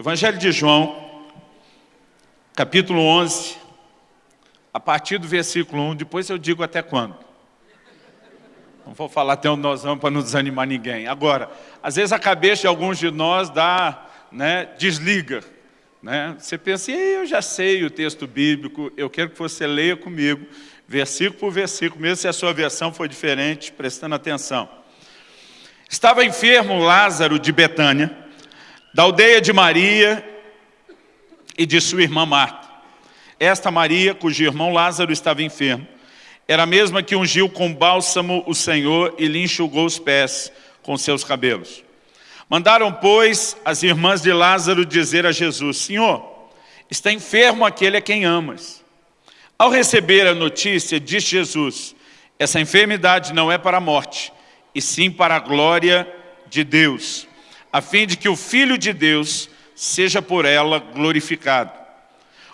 Evangelho de João, capítulo 11, a partir do versículo 1, depois eu digo até quando. Não vou falar até onde nós vamos para não desanimar ninguém. Agora, às vezes a cabeça de alguns de nós dá, né, desliga. Né? Você pensa, eu já sei o texto bíblico, eu quero que você leia comigo, versículo por versículo, mesmo se a sua versão for diferente, prestando atenção. Estava enfermo Lázaro de Betânia, da aldeia de Maria e de sua irmã Marta. Esta Maria, cujo irmão Lázaro estava enfermo, era a mesma que ungiu com bálsamo o Senhor e lhe enxugou os pés com seus cabelos. Mandaram, pois, as irmãs de Lázaro dizer a Jesus, Senhor, está enfermo aquele a quem amas. Ao receber a notícia, disse Jesus, essa enfermidade não é para a morte, e sim para a glória de Deus, a fim de que o Filho de Deus seja por ela glorificado.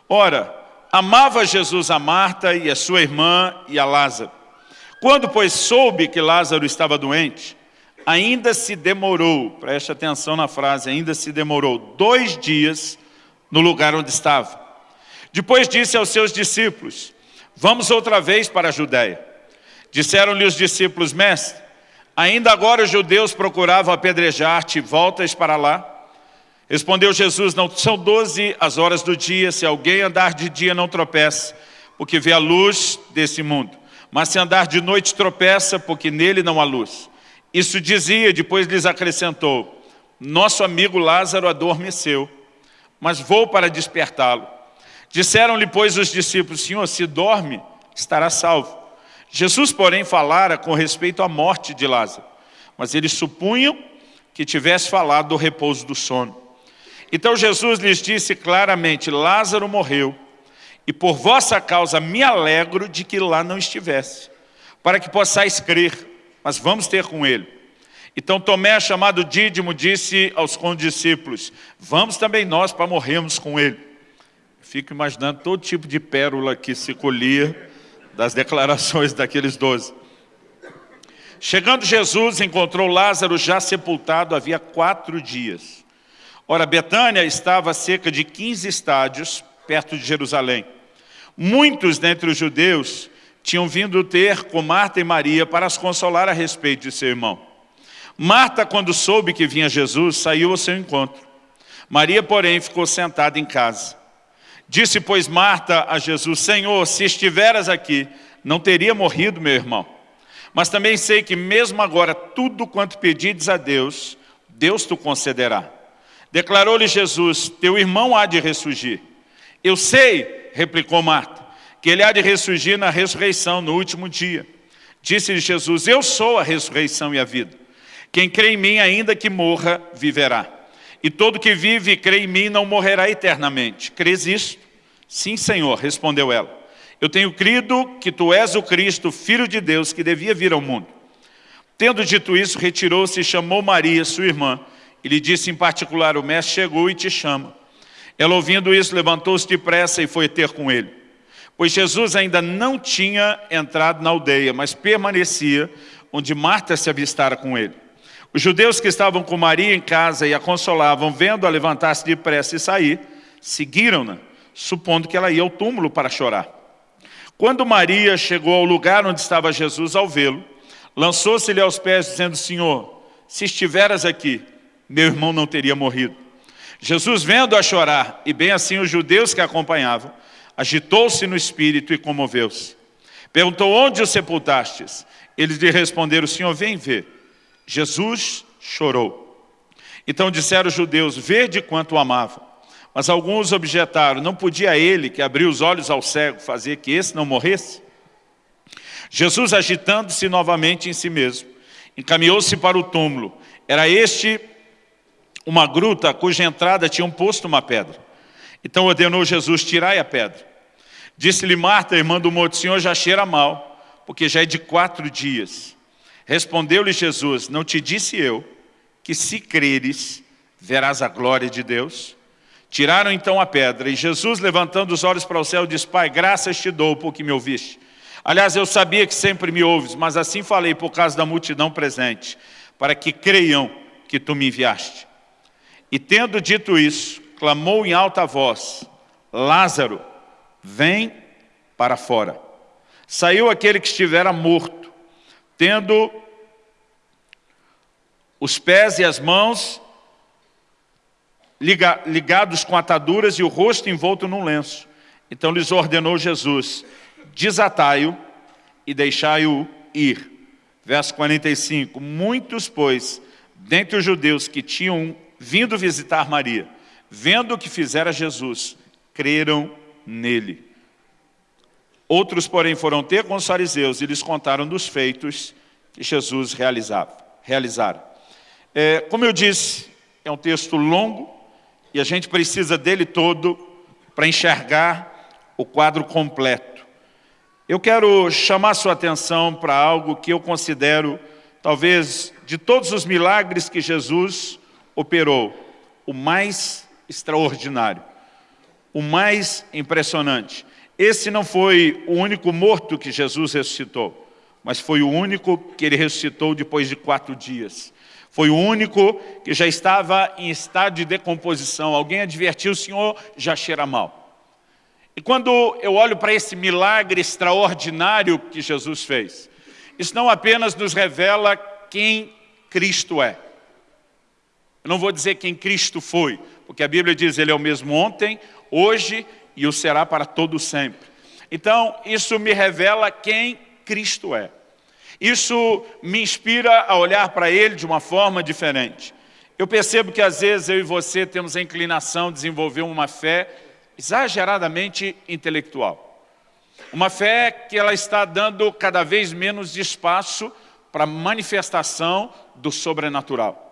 Ora, amava Jesus a Marta e a sua irmã e a Lázaro. Quando, pois, soube que Lázaro estava doente, ainda se demorou, preste atenção na frase, ainda se demorou dois dias no lugar onde estava. Depois disse aos seus discípulos, vamos outra vez para a Judéia. Disseram-lhe os discípulos, mestre, Ainda agora os judeus procuravam apedrejar-te, voltas para lá? Respondeu Jesus, não são doze as horas do dia, se alguém andar de dia não tropeça, porque vê a luz desse mundo. Mas se andar de noite tropeça, porque nele não há luz. Isso dizia, depois lhes acrescentou, nosso amigo Lázaro adormeceu, mas vou para despertá-lo. Disseram-lhe, pois, os discípulos, Senhor, se dorme, estará salvo. Jesus, porém, falara com respeito à morte de Lázaro, mas eles supunham que tivesse falado do repouso do sono. Então Jesus lhes disse claramente, Lázaro morreu, e por vossa causa me alegro de que lá não estivesse, para que possais crer, mas vamos ter com ele. Então Tomé, chamado Dídimo, disse aos condiscípulos, vamos também nós para morrermos com ele. Fico imaginando todo tipo de pérola que se colhia das declarações daqueles doze. Chegando Jesus, encontrou Lázaro já sepultado havia quatro dias. Ora, Betânia estava a cerca de 15 estádios, perto de Jerusalém. Muitos dentre os judeus tinham vindo ter com Marta e Maria para as consolar a respeito de seu irmão. Marta, quando soube que vinha Jesus, saiu ao seu encontro. Maria, porém, ficou sentada em casa. Disse, pois, Marta a Jesus, Senhor, se estiveras aqui, não teria morrido meu irmão. Mas também sei que mesmo agora, tudo quanto pedides a Deus, Deus te concederá. Declarou-lhe Jesus, teu irmão há de ressurgir. Eu sei, replicou Marta, que ele há de ressurgir na ressurreição, no último dia. Disse-lhe Jesus, eu sou a ressurreição e a vida. Quem crê em mim, ainda que morra, viverá. E todo que vive e crê em mim não morrerá eternamente. Crês isto? Sim, Senhor, respondeu ela. Eu tenho crido que tu és o Cristo, Filho de Deus, que devia vir ao mundo. Tendo dito isso, retirou-se e chamou Maria, sua irmã, e lhe disse em particular, o mestre chegou e te chama. Ela, ouvindo isso, levantou-se depressa e foi ter com ele. Pois Jesus ainda não tinha entrado na aldeia, mas permanecia onde Marta se avistara com ele. Os judeus que estavam com Maria em casa e a consolavam, vendo-a levantar-se depressa e sair, seguiram-na, supondo que ela ia ao túmulo para chorar. Quando Maria chegou ao lugar onde estava Jesus ao vê-lo, lançou-se-lhe aos pés, dizendo, Senhor, se estiveras aqui, meu irmão não teria morrido. Jesus, vendo-a chorar, e bem assim os judeus que a acompanhavam, agitou-se no espírito e comoveu-se. Perguntou, onde o sepultastes? Eles lhe responderam, Senhor, vem ver. Jesus chorou. Então disseram os judeus, vede quanto o amavam. Mas alguns objetaram, não podia ele, que abriu os olhos ao cego, fazer que esse não morresse? Jesus, agitando-se novamente em si mesmo, encaminhou-se para o túmulo. Era este uma gruta cuja entrada tinha um posto uma pedra. Então ordenou Jesus, tirai a pedra. Disse-lhe Marta, irmã do morto, Senhor, já cheira mal, porque já é de quatro dias. Respondeu-lhe Jesus, não te disse eu que se creres, verás a glória de Deus? Tiraram então a pedra, e Jesus, levantando os olhos para o céu, disse, Pai, graças te dou porque me ouviste. Aliás, eu sabia que sempre me ouves, mas assim falei por causa da multidão presente, para que creiam que tu me enviaste. E tendo dito isso, clamou em alta voz, Lázaro, vem para fora. Saiu aquele que estivera morto, tendo os pés e as mãos ligados com ataduras e o rosto envolto num lenço. Então lhes ordenou Jesus, desatai-o e deixai-o ir. Verso 45, muitos, pois, dentre os judeus que tinham vindo visitar Maria, vendo o que fizera Jesus, creram nele. Outros, porém, foram ter com os fariseus e lhes contaram dos feitos que Jesus realizava, realizara. É, como eu disse, é um texto longo e a gente precisa dele todo para enxergar o quadro completo. Eu quero chamar sua atenção para algo que eu considero, talvez, de todos os milagres que Jesus operou, o mais extraordinário, o mais impressionante. Esse não foi o único morto que Jesus ressuscitou, mas foi o único que ele ressuscitou depois de quatro dias. Foi o único que já estava em estado de decomposição. Alguém advertiu, o Senhor já cheira mal. E quando eu olho para esse milagre extraordinário que Jesus fez, isso não apenas nos revela quem Cristo é. Eu não vou dizer quem Cristo foi, porque a Bíblia diz Ele é o mesmo ontem, hoje e o será para todo sempre. Então, isso me revela quem Cristo é. Isso me inspira a olhar para Ele de uma forma diferente. Eu percebo que às vezes eu e você temos a inclinação de desenvolver uma fé exageradamente intelectual. Uma fé que ela está dando cada vez menos espaço para a manifestação do sobrenatural.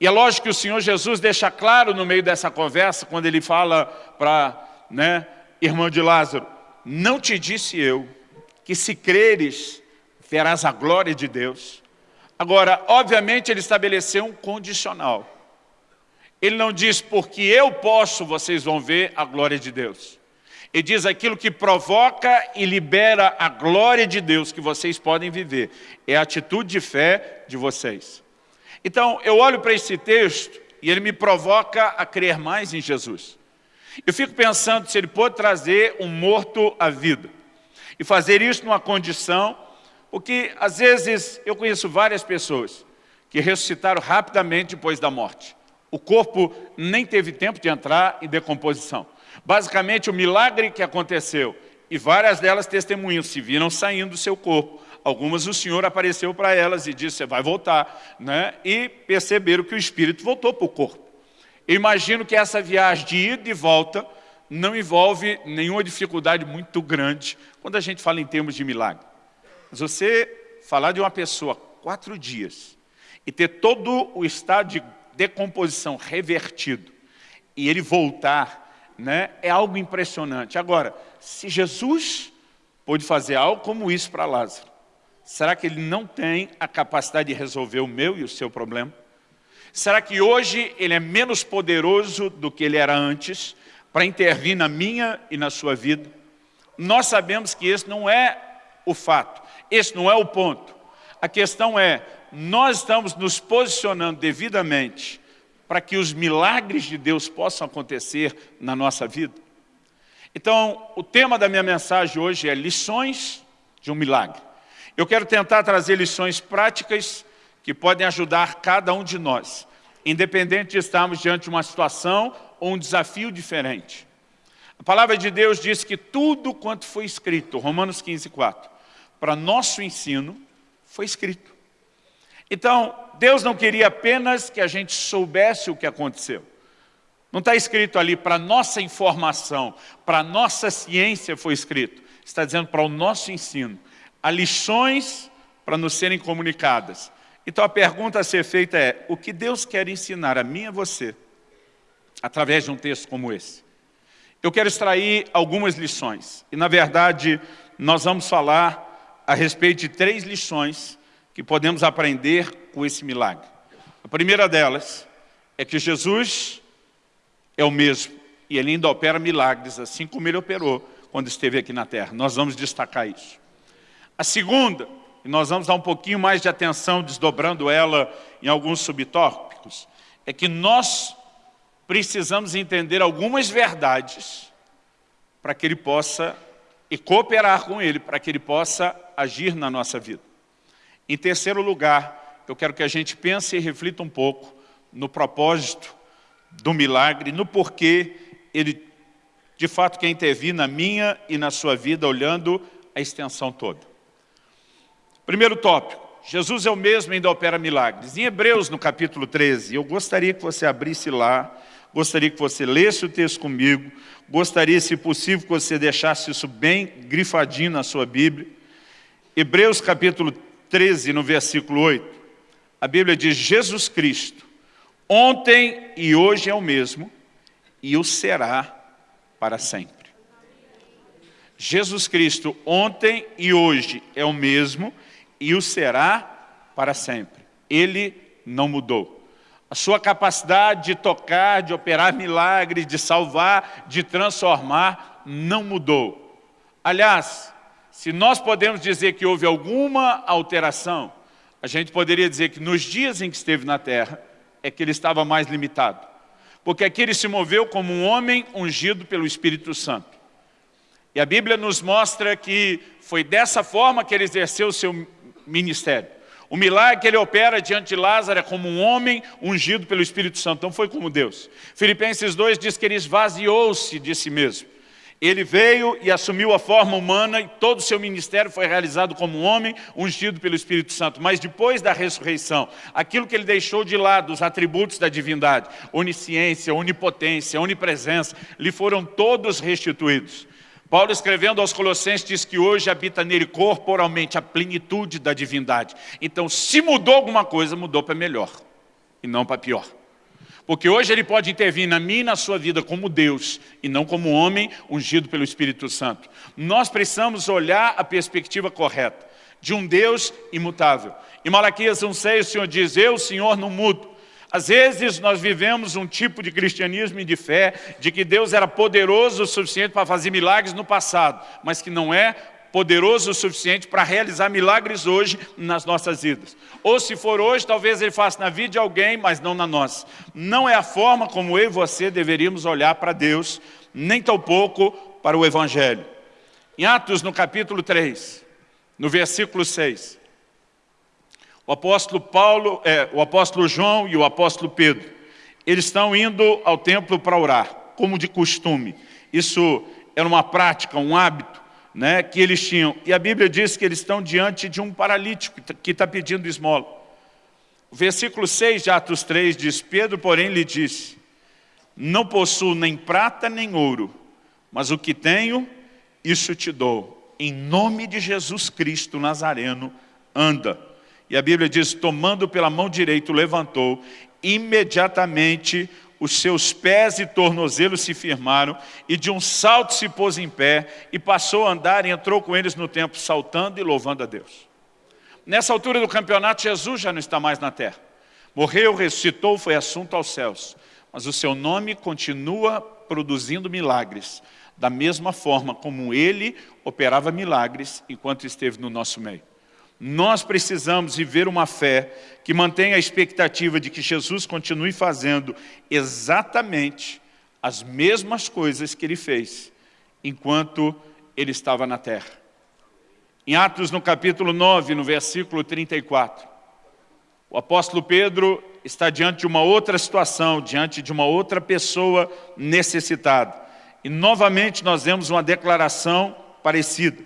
E é lógico que o Senhor Jesus deixa claro no meio dessa conversa, quando ele fala para né, irmão de Lázaro, não te disse eu que se creres, verás a glória de Deus. Agora, obviamente, ele estabeleceu um condicional. Ele não diz, porque eu posso, vocês vão ver a glória de Deus. Ele diz aquilo que provoca e libera a glória de Deus que vocês podem viver. É a atitude de fé de vocês. Então, eu olho para esse texto e ele me provoca a crer mais em Jesus. Eu fico pensando se ele pode trazer um morto à vida. E fazer isso numa condição, porque às vezes eu conheço várias pessoas que ressuscitaram rapidamente depois da morte. O corpo nem teve tempo de entrar em decomposição. Basicamente, o milagre que aconteceu, e várias delas testemunham, se viram saindo do seu corpo. Algumas o Senhor apareceu para elas e disse, você vai voltar. Né? E perceberam que o Espírito voltou para o corpo. Eu imagino que essa viagem de ida e volta não envolve nenhuma dificuldade muito grande quando a gente fala em termos de milagre. Mas você falar de uma pessoa quatro dias e ter todo o estado de decomposição revertido e ele voltar, né, é algo impressionante. Agora, se Jesus pôde fazer algo como isso para Lázaro, será que ele não tem a capacidade de resolver o meu e o seu problema? Será que hoje ele é menos poderoso do que ele era antes para intervir na minha e na sua vida? Nós sabemos que esse não é o fato, esse não é o ponto. A questão é, nós estamos nos posicionando devidamente para que os milagres de Deus possam acontecer na nossa vida? Então, o tema da minha mensagem hoje é lições de um milagre. Eu quero tentar trazer lições práticas que podem ajudar cada um de nós, independente de estarmos diante de uma situação ou um desafio diferente. A palavra de Deus diz que tudo quanto foi escrito, Romanos 15, 4, para nosso ensino, foi escrito. Então, Deus não queria apenas que a gente soubesse o que aconteceu. Não está escrito ali para nossa informação, para nossa ciência foi escrito. Está dizendo para o nosso ensino. Há lições para nos serem comunicadas. Então a pergunta a ser feita é, o que Deus quer ensinar a mim e a você, através de um texto como esse? Eu quero extrair algumas lições, e na verdade nós vamos falar a respeito de três lições que podemos aprender com esse milagre. A primeira delas é que Jesus é o mesmo, e ele ainda opera milagres, assim como ele operou quando esteve aqui na terra. Nós vamos destacar isso. A segunda e nós vamos dar um pouquinho mais de atenção, desdobrando ela em alguns subtópicos, é que nós precisamos entender algumas verdades para que Ele possa, e cooperar com Ele, para que Ele possa agir na nossa vida. Em terceiro lugar, eu quero que a gente pense e reflita um pouco no propósito do milagre, no porquê Ele, de fato, quer intervir na minha e na sua vida, olhando a extensão toda. Primeiro tópico, Jesus é o mesmo e ainda opera milagres. Em Hebreus, no capítulo 13, eu gostaria que você abrisse lá, gostaria que você lesse o texto comigo, gostaria, se possível, que você deixasse isso bem grifadinho na sua Bíblia. Hebreus, capítulo 13, no versículo 8, a Bíblia diz, Jesus Cristo, ontem e hoje é o mesmo, e o será para sempre. Jesus Cristo, ontem e hoje é o mesmo, o será para sempre. Ele não mudou. A sua capacidade de tocar, de operar milagres, de salvar, de transformar, não mudou. Aliás, se nós podemos dizer que houve alguma alteração, a gente poderia dizer que nos dias em que esteve na terra, é que ele estava mais limitado. Porque aqui ele se moveu como um homem ungido pelo Espírito Santo. E a Bíblia nos mostra que foi dessa forma que ele exerceu o seu ministério. O milagre que ele opera diante de Lázaro é como um homem ungido pelo Espírito Santo, não foi como Deus. Filipenses 2 diz que ele esvaziou-se de si mesmo. Ele veio e assumiu a forma humana e todo o seu ministério foi realizado como um homem ungido pelo Espírito Santo. Mas depois da ressurreição, aquilo que ele deixou de lado, os atributos da divindade, onisciência, onipotência, onipresença, lhe foram todos restituídos. Paulo escrevendo aos Colossenses diz que hoje habita nele corporalmente a plenitude da divindade. Então, se mudou alguma coisa, mudou para melhor e não para pior. Porque hoje ele pode intervir na minha e na sua vida como Deus e não como homem ungido pelo Espírito Santo. Nós precisamos olhar a perspectiva correta de um Deus imutável. Em Malaquias 1,6 o Senhor diz, eu, Senhor, não mudo. Às vezes nós vivemos um tipo de cristianismo e de fé de que Deus era poderoso o suficiente para fazer milagres no passado, mas que não é poderoso o suficiente para realizar milagres hoje nas nossas vidas. Ou se for hoje, talvez ele faça na vida de alguém, mas não na nossa. Não é a forma como eu e você deveríamos olhar para Deus, nem tampouco para o Evangelho. Em Atos, no capítulo 3, no versículo 6, o apóstolo Paulo, é, o apóstolo João e o apóstolo Pedro, eles estão indo ao templo para orar, como de costume. Isso era uma prática, um hábito né, que eles tinham. E a Bíblia diz que eles estão diante de um paralítico que está pedindo esmola. O versículo 6 de Atos 3 diz, Pedro, porém, lhe disse, não possuo nem prata nem ouro, mas o que tenho, isso te dou. Em nome de Jesus Cristo Nazareno, anda. E a Bíblia diz, tomando pela mão direita, levantou, imediatamente os seus pés e tornozelos se firmaram, e de um salto se pôs em pé, e passou a andar e entrou com eles no templo, saltando e louvando a Deus. Nessa altura do campeonato, Jesus já não está mais na terra. Morreu, ressuscitou, foi assunto aos céus. Mas o seu nome continua produzindo milagres, da mesma forma como ele operava milagres enquanto esteve no nosso meio. Nós precisamos viver uma fé que mantenha a expectativa de que Jesus continue fazendo exatamente as mesmas coisas que ele fez enquanto ele estava na terra. Em Atos, no capítulo 9, no versículo 34, o apóstolo Pedro está diante de uma outra situação, diante de uma outra pessoa necessitada. E novamente nós vemos uma declaração parecida.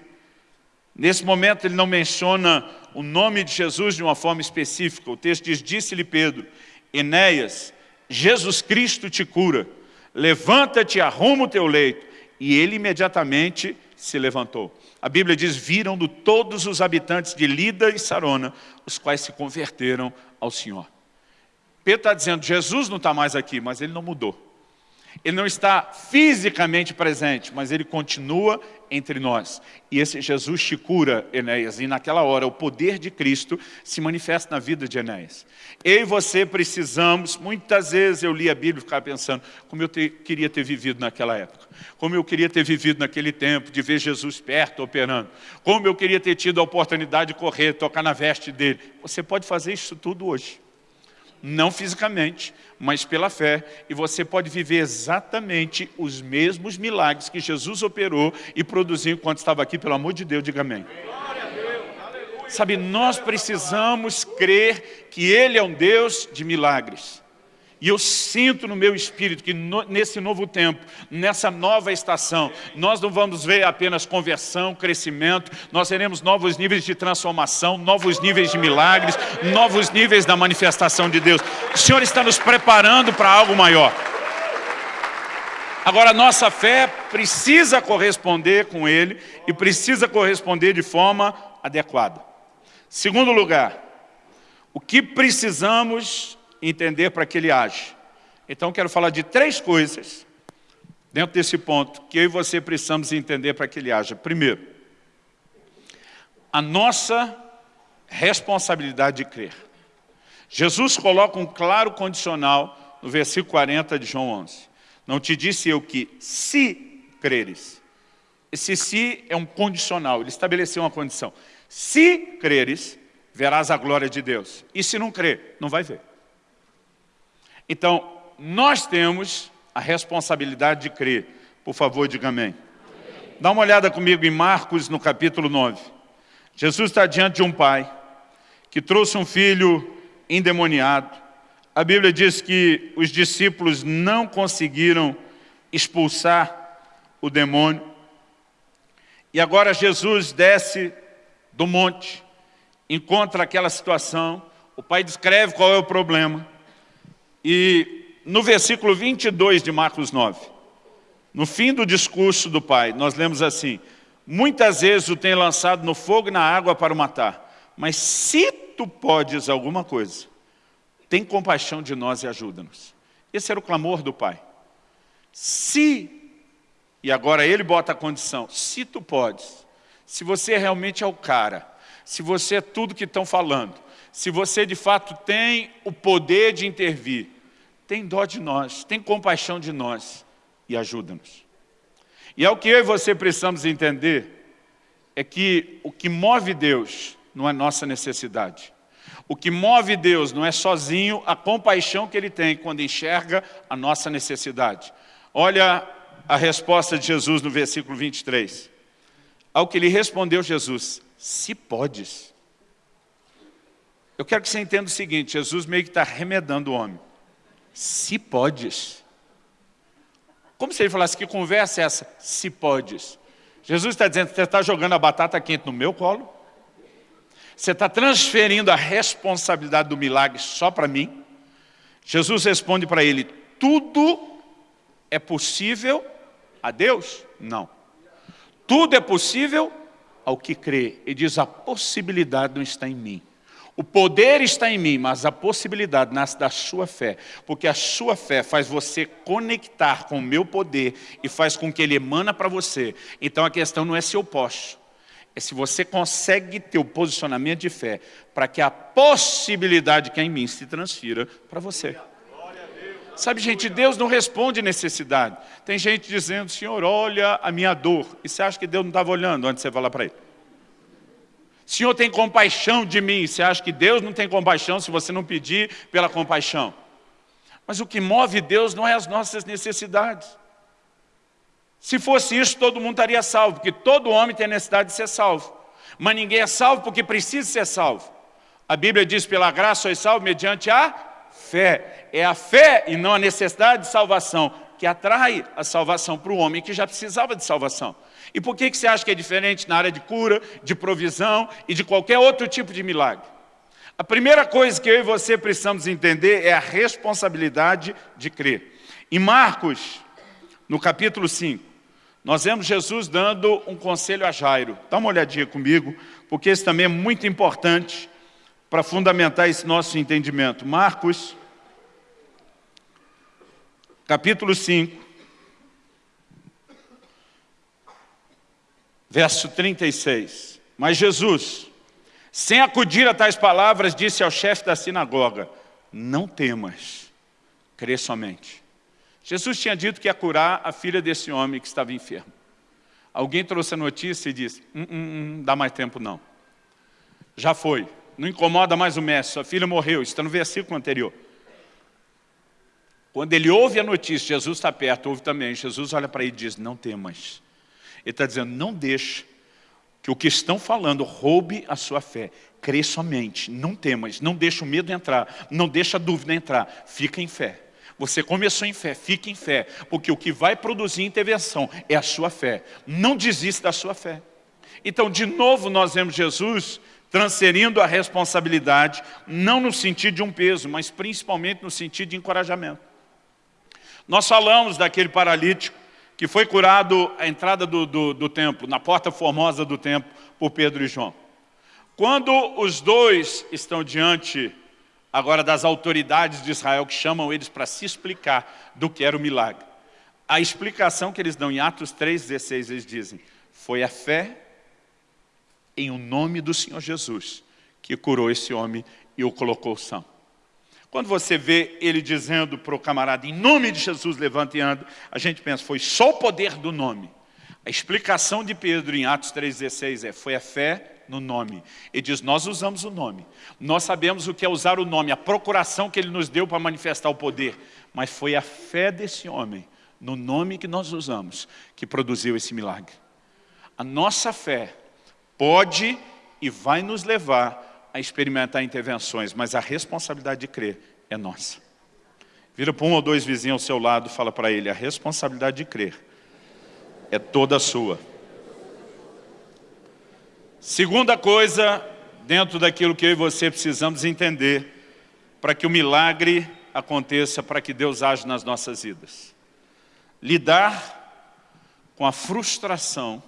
Nesse momento ele não menciona o nome de Jesus de uma forma específica. O texto diz, disse-lhe Pedro, Enéas, Jesus Cristo te cura, levanta-te, arruma o teu leito. E ele imediatamente se levantou. A Bíblia diz, viram do todos os habitantes de Lida e Sarona, os quais se converteram ao Senhor. Pedro está dizendo, Jesus não está mais aqui, mas ele não mudou. Ele não está fisicamente presente, mas ele continua entre nós. E esse Jesus te cura, Enéas, e naquela hora o poder de Cristo se manifesta na vida de Enéas. Eu e você precisamos, muitas vezes eu li a Bíblia e ficava pensando, como eu te, queria ter vivido naquela época, como eu queria ter vivido naquele tempo, de ver Jesus perto, operando, como eu queria ter tido a oportunidade de correr, tocar na veste dele. Você pode fazer isso tudo hoje. não fisicamente, mas pela fé, e você pode viver exatamente os mesmos milagres que Jesus operou e produziu enquanto estava aqui, pelo amor de Deus, diga amém. Sabe, nós precisamos crer que Ele é um Deus de milagres. E eu sinto no meu espírito que no, nesse novo tempo, nessa nova estação, nós não vamos ver apenas conversão, crescimento, nós teremos novos níveis de transformação, novos níveis de milagres, novos níveis da manifestação de Deus. O Senhor está nos preparando para algo maior. Agora, nossa fé precisa corresponder com Ele e precisa corresponder de forma adequada. Segundo lugar, o que precisamos entender para que ele age. Então, quero falar de três coisas dentro desse ponto que eu e você precisamos entender para que ele haja. Primeiro, a nossa responsabilidade de crer. Jesus coloca um claro condicional no versículo 40 de João 11. Não te disse eu que se creres. Esse se é um condicional, ele estabeleceu uma condição. Se creres, verás a glória de Deus. E se não crer, não vai ver. Então, nós temos a responsabilidade de crer. Por favor, diga amém. amém. Dá uma olhada comigo em Marcos, no capítulo 9. Jesus está diante de um pai que trouxe um filho endemoniado. A Bíblia diz que os discípulos não conseguiram expulsar o demônio. E agora Jesus desce do monte, encontra aquela situação, o pai descreve qual é o problema. E no versículo 22 de Marcos 9, no fim do discurso do pai, nós lemos assim, muitas vezes o tem lançado no fogo e na água para o matar, mas se tu podes alguma coisa, tem compaixão de nós e ajuda-nos. Esse era o clamor do pai. Se, e agora ele bota a condição, se tu podes, se você realmente é o cara, se você é tudo que estão falando, se você de fato tem o poder de intervir, tem dó de nós, tem compaixão de nós e ajuda-nos. E é o que eu e você precisamos entender, é que o que move Deus não é nossa necessidade. O que move Deus não é sozinho a compaixão que Ele tem quando enxerga a nossa necessidade. Olha a resposta de Jesus no versículo 23. Ao que lhe respondeu Jesus, se podes. Eu quero que você entenda o seguinte, Jesus meio que está remedando o homem. Se podes. Como se ele falasse, que conversa é essa? Se podes. Jesus está dizendo, você está jogando a batata quente no meu colo? Você está transferindo a responsabilidade do milagre só para mim? Jesus responde para ele, tudo é possível a Deus? Não. Tudo é possível ao que crê. Ele diz, a possibilidade não está em mim. O poder está em mim, mas a possibilidade nasce da sua fé, porque a sua fé faz você conectar com o meu poder e faz com que ele emana para você. Então a questão não é se eu posso, é se você consegue ter o posicionamento de fé para que a possibilidade que é em mim se transfira para você. Sabe, gente, Deus não responde necessidade. Tem gente dizendo, Senhor, olha a minha dor. E você acha que Deus não estava olhando antes de você falar para ele? Senhor tem compaixão de mim. Você acha que Deus não tem compaixão se você não pedir pela compaixão? Mas o que move Deus não é as nossas necessidades. Se fosse isso, todo mundo estaria salvo, porque todo homem tem necessidade de ser salvo. Mas ninguém é salvo porque precisa ser salvo. A Bíblia diz, pela graça sois salvo mediante a fé. É a fé e não a necessidade de salvação que atrai a salvação para o homem que já precisava de salvação. E por que, que você acha que é diferente na área de cura, de provisão e de qualquer outro tipo de milagre? A primeira coisa que eu e você precisamos entender é a responsabilidade de crer. Em Marcos, no capítulo 5, nós vemos Jesus dando um conselho a Jairo. Dá uma olhadinha comigo, porque esse também é muito importante para fundamentar esse nosso entendimento. Marcos, capítulo 5, verso 36. Mas Jesus, sem acudir a tais palavras, disse ao chefe da sinagoga, não temas, crê somente. Jesus tinha dito que ia curar a filha desse homem que estava enfermo. Alguém trouxe a notícia e disse, hum, hum, hum, dá mais tempo não. Já foi, não incomoda mais o mestre, sua filha morreu, está no versículo anterior. Quando ele ouve a notícia, Jesus está perto, ouve também, Jesus olha para ele e diz, não temas. Ele está dizendo, não deixe que o que estão falando roube a sua fé. Crê somente, não temas, não deixa o medo entrar, não deixa a dúvida entrar, fica em fé. Você começou em fé, fique em fé, porque o que vai produzir intervenção é a sua fé. Não desista da sua fé. Então, de novo, nós vemos Jesus transferindo a responsabilidade, não no sentido de um peso, mas principalmente no sentido de encorajamento. Nós falamos daquele paralítico que foi curado à entrada do, do, do templo, na porta formosa do templo, por Pedro e João. Quando os dois estão diante agora das autoridades de Israel que chamam eles para se explicar do que era o milagre. A explicação que eles dão em Atos 3,16, eles dizem, foi a fé em o nome do Senhor Jesus que curou esse homem e o colocou são. Quando você vê ele dizendo para o camarada, em nome de Jesus, levanta e anda, a gente pensa, foi só o poder do nome. A explicação de Pedro em Atos 3,16 é, foi a fé no nome. Ele diz, nós usamos o nome. Nós sabemos o que é usar o nome, a procuração que ele nos deu para manifestar o poder. Mas foi a fé desse homem, no nome que nós usamos, que produziu esse milagre. A nossa fé pode e vai nos levar a experimentar intervenções, mas a responsabilidade de crer é nossa. Vira para um ou dois vizinhos ao seu lado e fala para ele, a responsabilidade de crer é toda sua. Segunda coisa, dentro daquilo que eu e você precisamos entender, para que o milagre aconteça, para que Deus age nas nossas vidas. Lidar com a frustração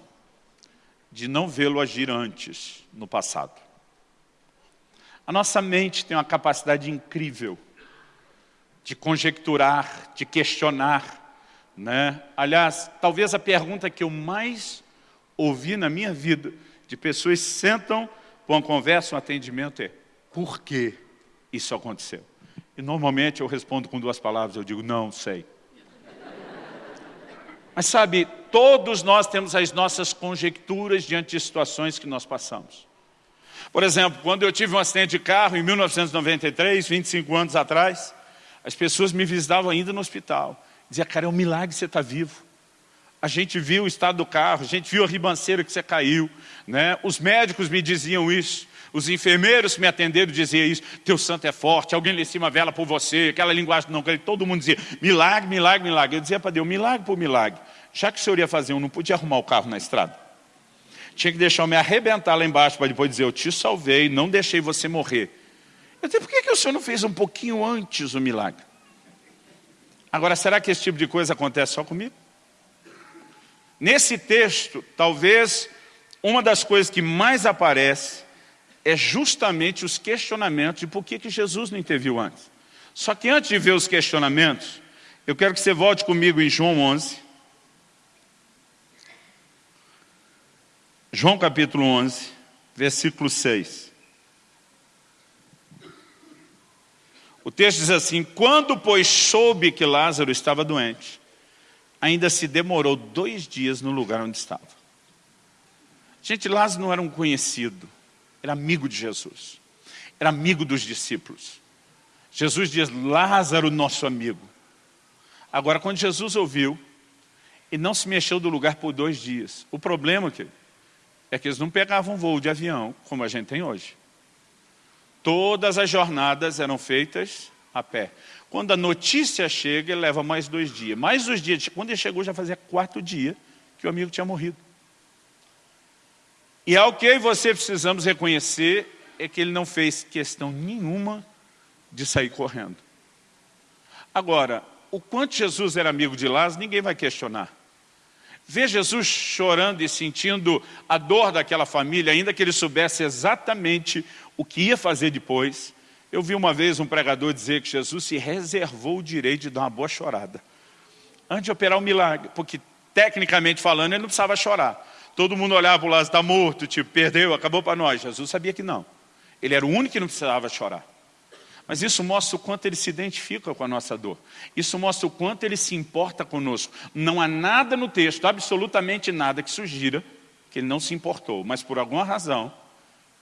de não vê-lo agir antes, no passado. A nossa mente tem uma capacidade incrível de conjecturar, de questionar. Né? Aliás, talvez a pergunta que eu mais ouvi na minha vida, de pessoas que sentam para uma conversa, um atendimento, é por que isso aconteceu? E normalmente eu respondo com duas palavras, eu digo, não sei. Mas sabe, todos nós temos as nossas conjecturas diante de situações que nós passamos. Por exemplo, quando eu tive um acidente de carro em 1993, 25 anos atrás, as pessoas me visitavam ainda no hospital. Dizia, cara, é um milagre você estar tá vivo. A gente viu o estado do carro, a gente viu a ribanceira que você caiu. Né? Os médicos me diziam isso. Os enfermeiros que me atenderam diziam isso. Teu santo é forte, alguém lhe em cima vela por você. Aquela linguagem não todo mundo dizia, milagre, milagre, milagre. Eu dizia para Deus, milagre por milagre. Já que o senhor ia fazer um, não podia arrumar o carro na estrada. Tinha que deixar eu me arrebentar lá embaixo para depois dizer, eu te salvei, não deixei você morrer. Eu disse, por que, que o senhor não fez um pouquinho antes o milagre? Agora, será que esse tipo de coisa acontece só comigo? Nesse texto, talvez uma das coisas que mais aparece é justamente os questionamentos de por que, que Jesus não interviu antes. Só que antes de ver os questionamentos, eu quero que você volte comigo em João 11. João capítulo 11, versículo 6. O texto diz assim, quando pois soube que Lázaro estava doente, ainda se demorou dois dias no lugar onde estava. Gente, Lázaro não era um conhecido, era amigo de Jesus, era amigo dos discípulos. Jesus diz, Lázaro, nosso amigo. Agora, quando Jesus ouviu, ele não se mexeu do lugar por dois dias. O problema, querido, é que eles não pegavam voo de avião, como a gente tem hoje. Todas as jornadas eram feitas a pé. Quando a notícia chega, leva mais dois dias. Mais dois dias, quando ele chegou, já fazia quatro dias que o amigo tinha morrido. E ao que você precisamos reconhecer é que ele não fez questão nenhuma de sair correndo. Agora, o quanto Jesus era amigo de Lázaro, ninguém vai questionar. Ver Jesus chorando e sentindo a dor daquela família, ainda que ele soubesse exatamente o que ia fazer depois. Eu vi uma vez um pregador dizer que Jesus se reservou o direito de dar uma boa chorada. Antes de operar o um milagre, porque tecnicamente falando ele não precisava chorar. Todo mundo olhava para o lado, está morto, tipo, perdeu, acabou para nós. Jesus sabia que não. Ele era o único que não precisava chorar. Mas isso mostra o quanto ele se identifica com a nossa dor. Isso mostra o quanto ele se importa conosco. Não há nada no texto, absolutamente nada, que sugira que ele não se importou. Mas por alguma razão,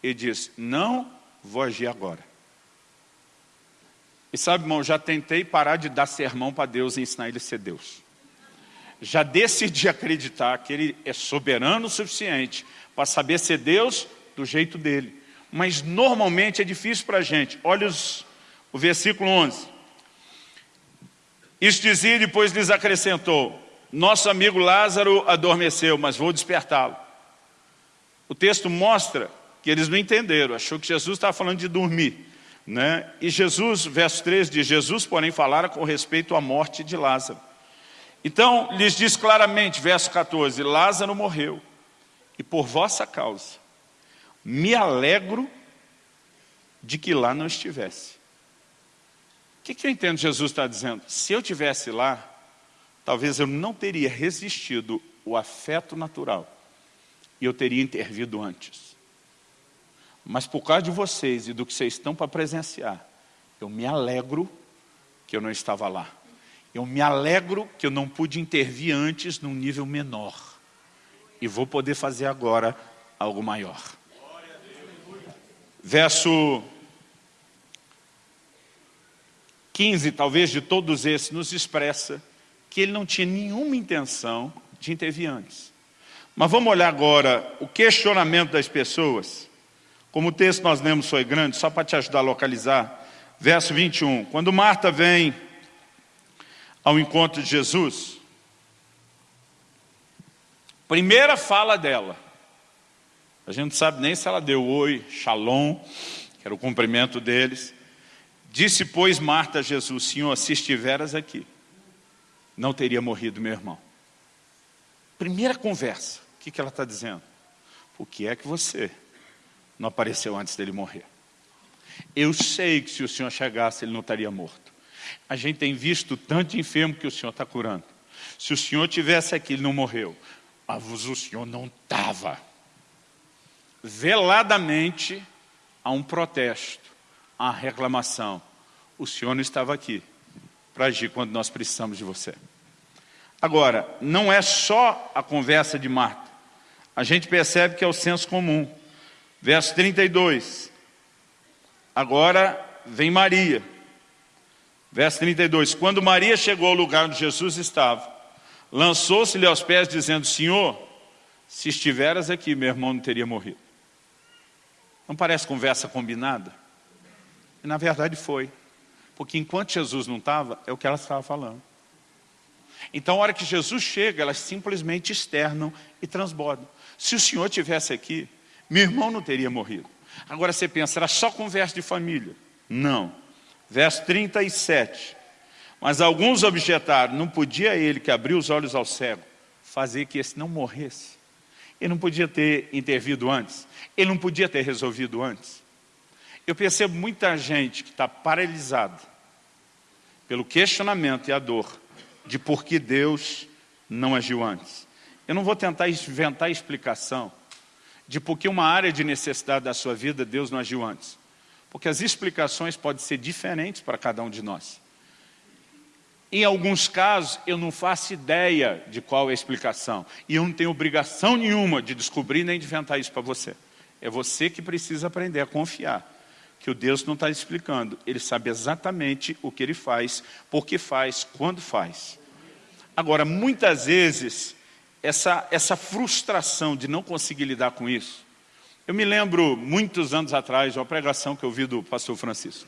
ele diz, não vou agir agora. E sabe, irmão, já tentei parar de dar sermão para Deus e ensinar ele a ser Deus. Já decidi acreditar que ele é soberano o suficiente para saber ser Deus do jeito dele. Mas normalmente é difícil para a gente. Olha os, o versículo 11. Isso dizia e depois lhes acrescentou, nosso amigo Lázaro adormeceu, mas vou despertá-lo. O texto mostra que eles não entenderam, achou que Jesus estava falando de dormir. Né? E Jesus, verso 3 diz, Jesus porém falara com respeito à morte de Lázaro. Então, lhes diz claramente, verso 14, Lázaro morreu, e por vossa causa, me alegro de que lá não estivesse. Que, que eu entendo Jesus está dizendo? Se eu tivesse lá, talvez eu não teria resistido o afeto natural e eu teria intervido antes. Mas por causa de vocês e do que vocês estão para presenciar, eu me alegro que eu não estava lá. Eu me alegro que eu não pude intervir antes num nível menor. E vou poder fazer agora algo maior. Verso 15, talvez de todos esses, nos expressa que ele não tinha nenhuma intenção de intervir antes. Mas vamos olhar agora o questionamento das pessoas. Como o texto nós lemos foi grande, só para te ajudar a localizar. Verso 21. Quando Marta vem ao encontro de Jesus, primeira fala dela, a gente não sabe nem se ela deu oi, shalom, que era o cumprimento deles. Disse, pois, Marta a Jesus, Senhor, se estiveras aqui, não teria morrido meu irmão. Primeira conversa, o que, que ela está dizendo? O que é que você não apareceu antes dele morrer? Eu sei que se o Senhor chegasse, ele não estaria morto. A gente tem visto tanto enfermo que o Senhor está curando. Se o Senhor tivesse aqui, ele não morreu. Mas o Senhor não estava. Veladamente, há um protesto, há reclamação. O Senhor não estava aqui para agir quando nós precisamos de você. Agora, não é só a conversa de Marta. A gente percebe que é o senso comum. Verso 32. Agora vem Maria. Verso 32. Quando Maria chegou ao lugar onde Jesus estava, lançou-se-lhe aos pés, dizendo, Senhor, se estiveras aqui, meu irmão não teria morrido. Não parece conversa combinada? E na verdade foi. Porque enquanto Jesus não estava, é o que ela estava falando. Então, a hora que Jesus chega, elas simplesmente externam e transbordam. Se o Senhor tivesse aqui, meu irmão não teria morrido. Agora você pensa, era só conversa de família? Não. Verso 37. Mas alguns objetaram, não podia ele que abriu os olhos ao cego, fazer que esse não morresse. Ele não podia ter intervido antes. Ele não podia ter resolvido antes. Eu percebo muita gente que está paralisada pelo questionamento e a dor de por que Deus não agiu antes. Eu não vou tentar inventar explicação de por que uma área de necessidade da sua vida Deus não agiu antes. Porque as explicações podem ser diferentes para cada um de nós. Em alguns casos, eu não faço ideia de qual é a explicação. E eu não tenho obrigação nenhuma de descobrir nem de inventar isso para você. É você que precisa aprender a confiar que o Deus não está explicando. Ele sabe exatamente o que ele faz, por que faz, quando faz. Agora, muitas vezes, essa, essa frustração de não conseguir lidar com isso, eu me lembro, muitos anos atrás, de uma pregação que eu ouvi do pastor Francisco.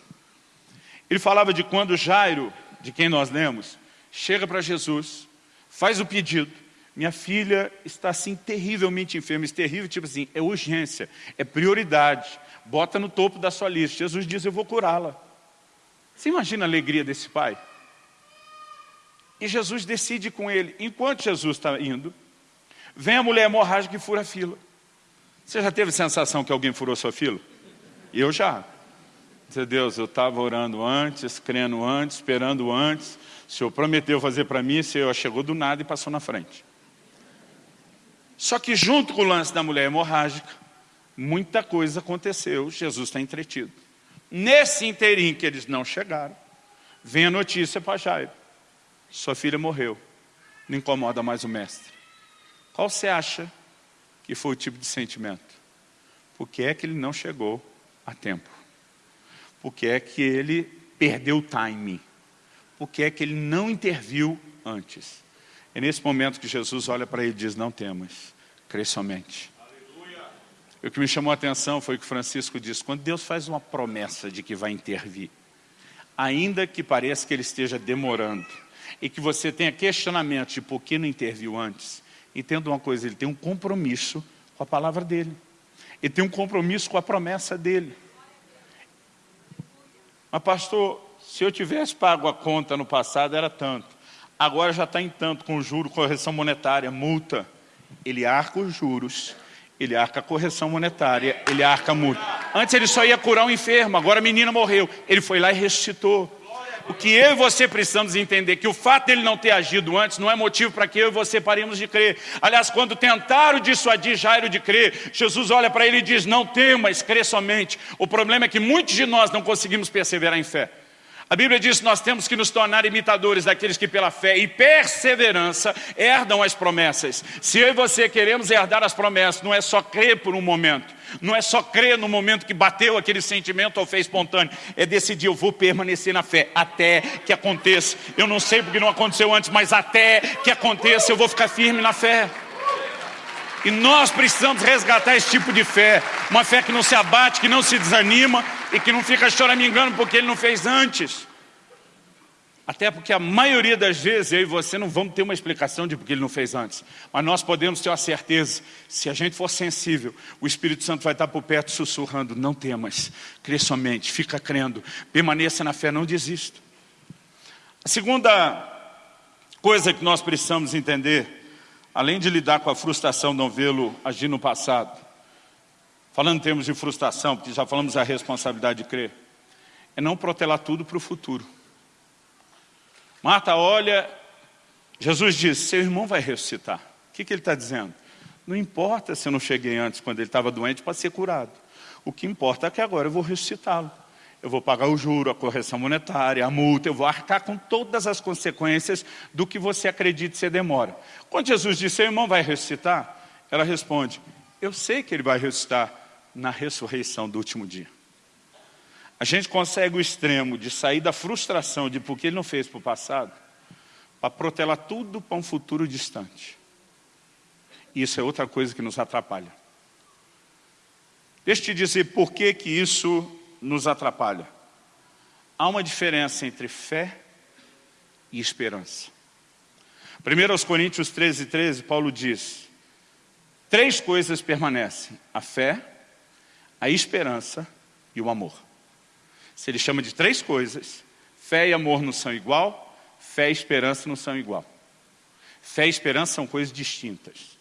Ele falava de quando Jairo, de quem nós lemos, chega para Jesus, faz o pedido, minha filha está assim terrivelmente enferma, terrível, tipo assim, é urgência, é prioridade, bota no topo da sua lista. Jesus diz, eu vou curá-la. Você imagina a alegria desse pai? E Jesus decide com ele, enquanto Jesus está indo, vem a mulher hemorrágica e fura a fila. Você já teve sensação que alguém furou sua fila? Eu já. Dizer, Deus, eu estava orando antes, crendo antes, esperando antes. O Senhor prometeu fazer para mim, o Senhor chegou do nada e passou na frente. Só que junto com o lance da mulher hemorrágica, muita coisa aconteceu, Jesus está entretido. Nesse inteirinho que eles não chegaram, vem a notícia para Jairo. Sua filha morreu, não incomoda mais o mestre. Qual você acha que foi o tipo de sentimento? Por que é que ele não chegou a tempo? Por que é que ele perdeu o timing. Porque é que ele não interviu antes. É nesse momento que Jesus olha para ele e diz, não temas, crê somente. O que me chamou a atenção foi o que Francisco disse, quando Deus faz uma promessa de que vai intervir, ainda que pareça que ele esteja demorando, e que você tenha questionamento de por que não interviu antes, entenda uma coisa, ele tem um compromisso com a palavra dele. Ele tem um compromisso com a promessa dele. Mas pastor, se eu tivesse pago a conta no passado era tanto. Agora já está em tanto, com juro, correção monetária, multa. Ele arca os juros ele arca correção monetária, ele arca a multa. Antes ele só ia curar um enfermo, agora a menina morreu. Ele foi lá e ressuscitou. O que eu e você precisamos entender, que o fato dele não ter agido antes não é motivo para que eu e você paremos de crer. Aliás, quando tentaram dissuadir Jairo de crer, Jesus olha para ele e diz, não temas, crê somente. O problema é que muitos de nós não conseguimos perseverar em fé. A Bíblia diz que nós temos que nos tornar imitadores daqueles que pela fé e perseverança herdam as promessas. Se eu e você queremos herdar as promessas, não é só crer por um momento, não é só crer no momento que bateu aquele sentimento ou fez espontâneo, é decidir, eu vou permanecer na fé até que aconteça. Eu não sei porque não aconteceu antes, mas até que aconteça eu vou ficar firme na fé. E nós precisamos resgatar esse tipo de fé, uma fé que não se abate, que não se desanima e que não fica choramingando porque ele não fez antes. Até porque a maioria das vezes eu e você não vamos ter uma explicação de porque ele não fez antes. Mas nós podemos ter a certeza, se a gente for sensível, o Espírito Santo vai estar por perto sussurrando, não temas, crê somente, fica crendo, permaneça na fé, não desista. A segunda coisa que nós precisamos entender além de lidar com a frustração de não vê-lo agir no passado, falando em termos de frustração, porque já falamos da responsabilidade de crer, é não protelar tudo para o futuro. Marta olha, Jesus diz, seu irmão vai ressuscitar. O que, que ele está dizendo? Não importa se eu não cheguei antes, quando ele estava doente, para ser curado. O que importa é que agora eu vou ressuscitá-lo eu vou pagar o juro, a correção monetária, a multa, eu vou arcar com todas as consequências do que você acredita ser demora. Quando Jesus disse, seu irmão vai ressuscitar, ela responde, eu sei que ele vai ressuscitar na ressurreição do último dia. A gente consegue o extremo de sair da frustração de porque ele não fez para o passado, para protelar tudo para um futuro distante. Isso é outra coisa que nos atrapalha. Deixa eu te dizer por que, que isso nos atrapalha. Há uma diferença entre fé e esperança. 1 Coríntios 13, 13, Paulo diz, três coisas permanecem, a fé, a esperança e o amor. Se ele chama de três coisas, fé e amor não são igual, fé e esperança não são igual. Fé e esperança são coisas distintas.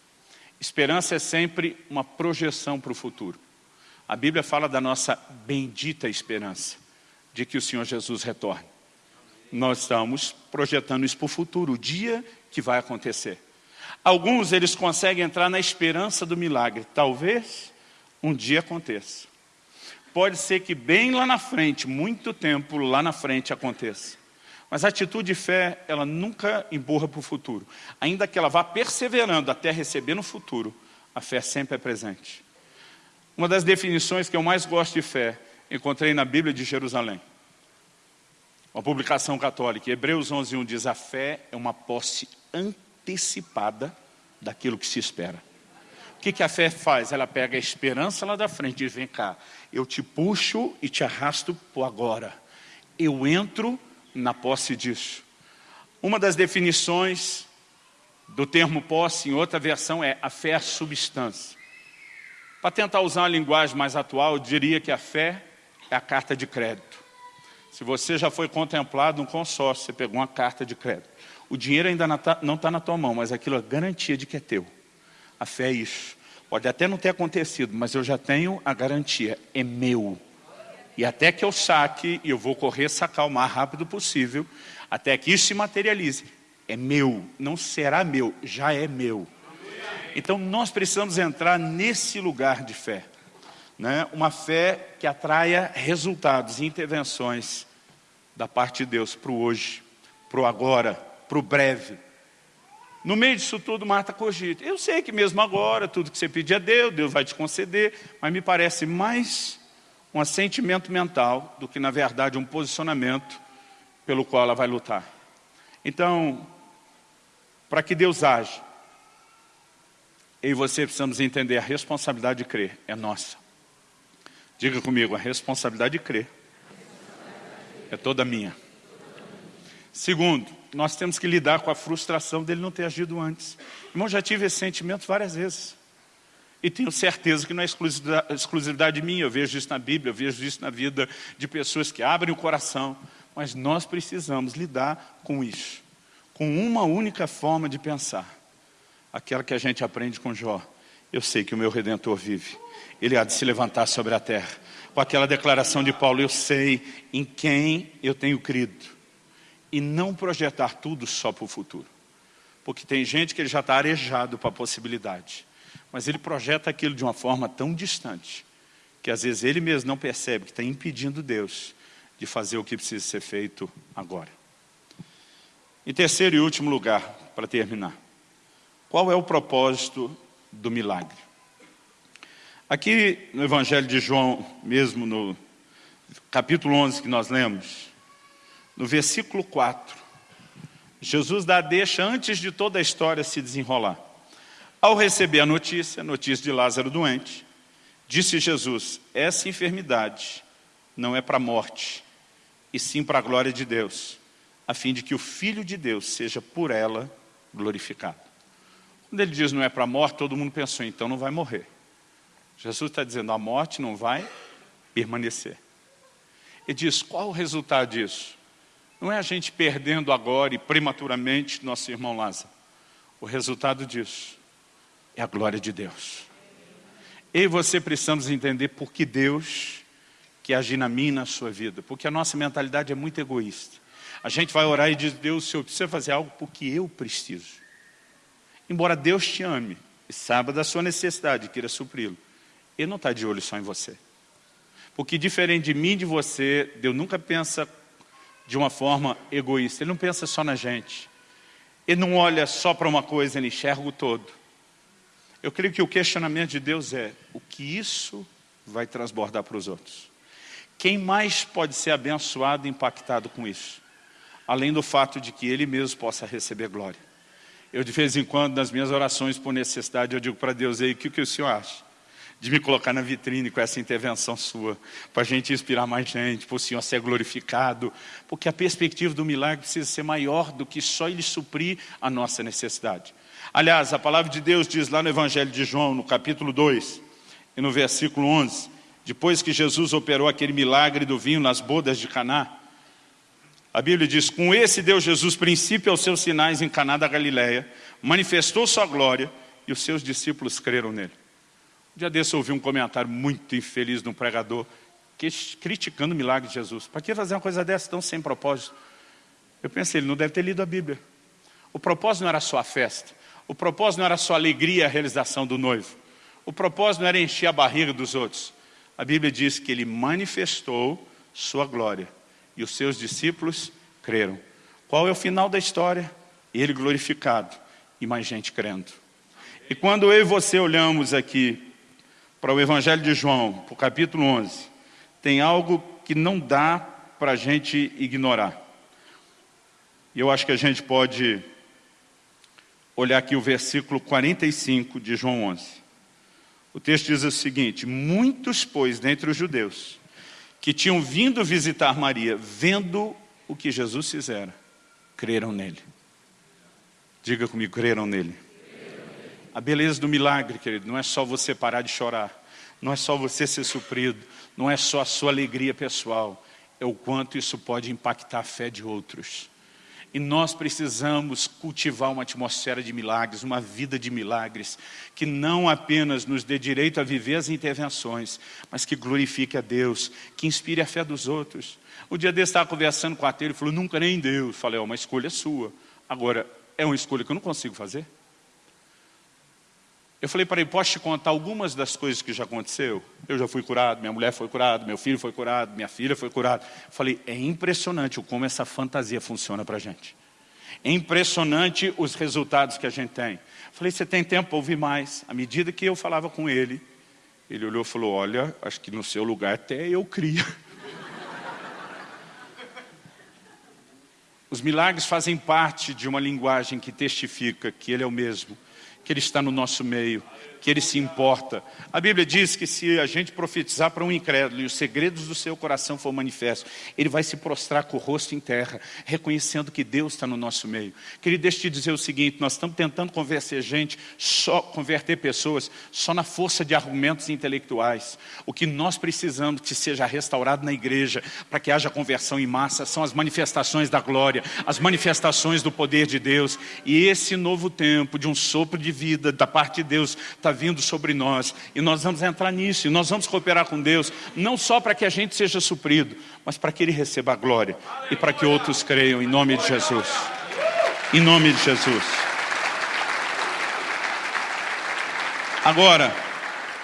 Esperança é sempre uma projeção para o futuro. A Bíblia fala da nossa bendita esperança de que o Senhor Jesus retorne. Nós estamos projetando isso para o futuro, o dia que vai acontecer. Alguns eles conseguem entrar na esperança do milagre. Talvez um dia aconteça. Pode ser que bem lá na frente, muito tempo lá na frente aconteça. Mas a atitude de fé, ela nunca emburra para o futuro. Ainda que ela vá perseverando até receber no futuro, a fé sempre é presente. Uma das definições que eu mais gosto de fé, encontrei na Bíblia de Jerusalém. Uma publicação católica, Hebreus 11.1 diz, a fé é uma posse antecipada daquilo que se espera. Que, que a fé faz? Ela pega a esperança lá da frente e diz, vem cá, eu te puxo e te arrasto por agora. Eu entro na posse disso. Uma das definições do termo posse, em outra versão, é a fé é a substância. Para tentar usar uma linguagem mais atual, eu diria que a fé é a carta de crédito. Se você já foi contemplado um consórcio, você pegou uma carta de crédito. O dinheiro ainda não está tá na tua mão, mas aquilo é garantia de que é teu. A fé é isso. Pode até não ter acontecido, mas eu já tenho a garantia, é meu. E até que eu saque, e eu vou correr sacar o mais rápido possível, até que isso se materialize. É meu, não será meu, já é meu. Então nós precisamos entrar nesse lugar de fé. Né? Uma fé que atraia resultados e intervenções da parte de Deus para o hoje, para o agora, para o breve. No meio disso tudo, Marta cogita. Eu sei que mesmo agora, tudo que você pedir a Deus, Deus vai te conceder, mas me parece mais um assentimento mental do que, na verdade, um posicionamento pelo qual ela vai lutar. Então, para que Deus age, eu e você precisamos entender a responsabilidade de crer, é nossa. Diga comigo, a responsabilidade de crer é toda minha. Segundo, nós temos que lidar com a frustração dele não ter agido antes. Irmão, já tive esse sentimento várias vezes. E tenho certeza que não é exclusividade minha, eu vejo isso na Bíblia, eu vejo isso na vida de pessoas que abrem o coração. Mas nós precisamos lidar com isso, com uma única forma de pensar. Aquela que a gente aprende com Jó. Eu sei que o meu Redentor vive. Ele há de se levantar sobre a terra. Com aquela declaração de Paulo, eu sei em quem eu tenho crido e não projetar tudo só para o futuro. Porque tem gente que ele já está arejado para a possibilidade, mas ele projeta aquilo de uma forma tão distante, que às vezes ele mesmo não percebe que está impedindo Deus de fazer o que precisa ser feito agora. Em terceiro e último lugar, para terminar, qual é o propósito do milagre? Aqui no Evangelho de João, mesmo no capítulo 11 que nós lemos, no versículo 4, Jesus dá a deixa antes de toda a história se desenrolar. Ao receber a notícia, notícia de Lázaro doente, disse Jesus, essa enfermidade não é para a morte, e sim para a glória de Deus, a fim de que o Filho de Deus seja por ela glorificado. Quando ele diz não é para a morte, todo mundo pensou, então não vai morrer. Jesus está dizendo, a morte não vai permanecer. Ele diz, qual o resultado disso? Não é a gente perdendo agora e prematuramente nosso irmão Lázaro. O resultado disso é a glória de Deus. Eu e você precisamos entender por que Deus quer agir na minha na sua vida. Porque a nossa mentalidade é muito egoísta. A gente vai orar e diz, Deus, o Senhor precisa fazer algo porque eu preciso. Embora Deus te ame e saiba da sua necessidade queira supri-lo, Ele não está de olho só em você. Porque diferente de mim e de você, Deus nunca pensa de uma forma egoísta. Ele não pensa só na gente. Ele não olha só para uma coisa, ele enxerga o todo. Eu creio que o questionamento de Deus é, o que isso vai transbordar para os outros? Quem mais pode ser abençoado e impactado com isso? Além do fato de que ele mesmo possa receber glória. Eu de vez em quando, nas minhas orações por necessidade, eu digo para Deus, aí, o que, que o Senhor acha? De me colocar na vitrine com essa intervenção sua, para a gente inspirar mais gente, para o Senhor ser glorificado, porque a perspectiva do milagre precisa ser maior do que só Ele suprir a nossa necessidade. Aliás, a palavra de Deus diz lá no Evangelho de João, no capítulo 2, e no versículo 11, depois que Jesus operou aquele milagre do vinho nas bodas de Caná, a Bíblia diz, com esse deu Jesus princípio aos seus sinais em Caná da Galileia, manifestou sua glória e os seus discípulos creram nele. Um dia desse eu ouvi um comentário muito infeliz de um pregador que, criticando o milagre de Jesus. Para que fazer uma coisa dessa tão sem propósito? Eu pensei, ele não deve ter lido a Bíblia. O propósito não era só a festa. O propósito não era só a alegria e a realização do noivo. O propósito não era encher a barriga dos outros. A Bíblia diz que ele manifestou sua glória. E os seus discípulos creram. Qual é o final da história? Ele glorificado e mais gente crendo. E quando eu e você olhamos aqui para o Evangelho de João, para o capítulo 11, tem algo que não dá para a gente ignorar. E eu acho que a gente pode olhar aqui o versículo 45 de João 11. O texto diz o seguinte, muitos, pois, dentre os judeus, que tinham vindo visitar Maria, vendo o que Jesus fizera, creram nele. Diga comigo, creram nele. A beleza do milagre, querido, não é só você parar de chorar, não é só você ser suprido, não é só a sua alegria pessoal, é o quanto isso pode impactar a fé de outros. E nós precisamos cultivar uma atmosfera de milagres, uma vida de milagres, que não apenas nos dê direito a viver as intervenções, mas que glorifique a Deus, que inspire a fé dos outros. O dia desse estava conversando com ateu, ele falou, nunca nem Deus. Falei, é uma escolha sua. Agora, é uma escolha que eu não consigo fazer? Eu falei para ele, posso te contar algumas das coisas que já aconteceu? Eu já fui curado, minha mulher foi curada, meu filho foi curado, minha filha foi curada. Falei, é impressionante como essa fantasia funciona para a gente. É impressionante os resultados que a gente tem. Falei, você tem tempo para ouvir mais? À medida que eu falava com ele, ele olhou e falou, olha, acho que no seu lugar até eu cria. Os milagres fazem parte de uma linguagem que testifica que Ele é o mesmo, que Ele está no nosso meio, que Ele se importa. A Bíblia diz que se a gente profetizar para um incrédulo e os segredos do seu coração for manifesto, ele vai se prostrar com o rosto em terra, reconhecendo que Deus está no nosso meio. Querido, deixa eu te dizer o seguinte, nós estamos tentando convencer gente, só, converter pessoas, só na força de argumentos intelectuais. O que nós precisamos que seja restaurado na igreja, para que haja conversão em massa, são as manifestações da glória, as manifestações do poder de Deus. E esse novo tempo de um sopro de vida da parte de Deus está vindo sobre nós. E nós vamos entrar nisso, e nós vamos cooperar com Deus, não só para que a gente seja suprido, mas para que Ele receba a glória e para que outros creiam em nome de Jesus. Em nome de Jesus. Agora,